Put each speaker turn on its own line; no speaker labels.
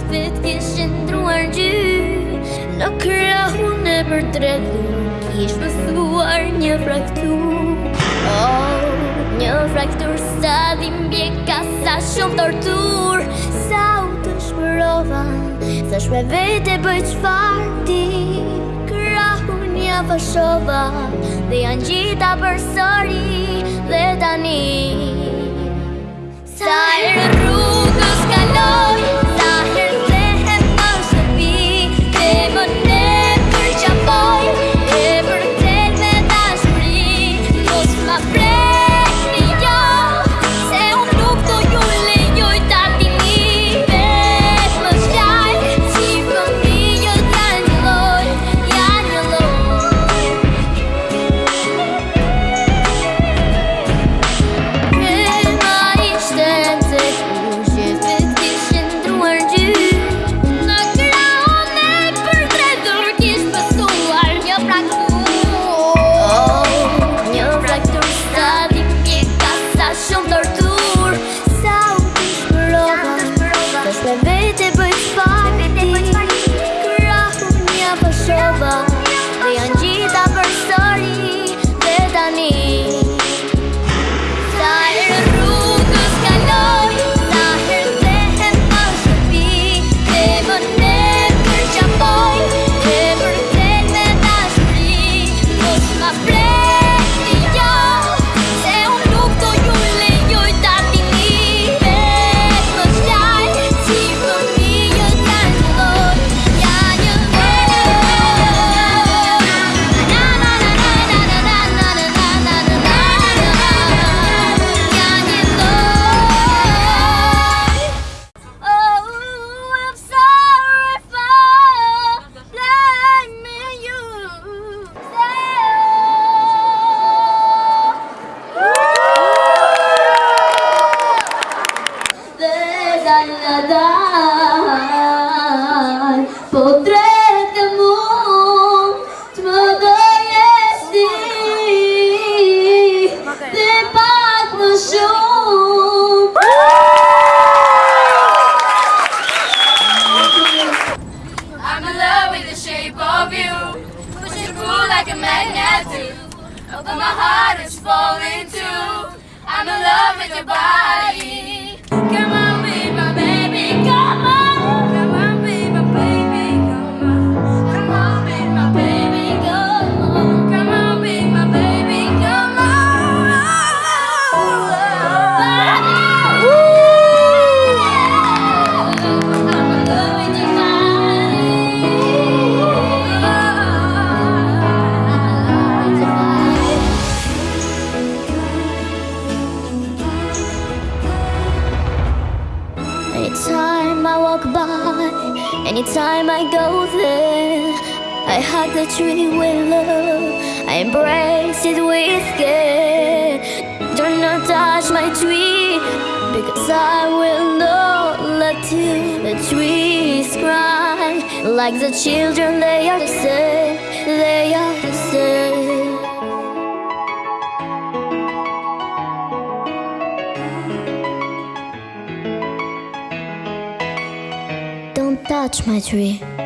Shpejt kishë ndruar gjy Në krahun e për tregu Kish mësuar një fraktur Oh, një fraktur sa dhimbje ka sa shumë tortur. Sa u të shmërova Sa shme vete bëj qfar ti. Krahu ja fashova Dhe janë gjitha për sëri. Dhe tani Sa e I'm
in love with the shape of you. Like a magnet do. My heart is falling too. I'm in love with your body.
Anytime I walk by, anytime I go there, I hug the tree with love, I embrace it with care. Do not touch my tree, because I will not let you. The trees cry like the children, they are same, they are touch my tree.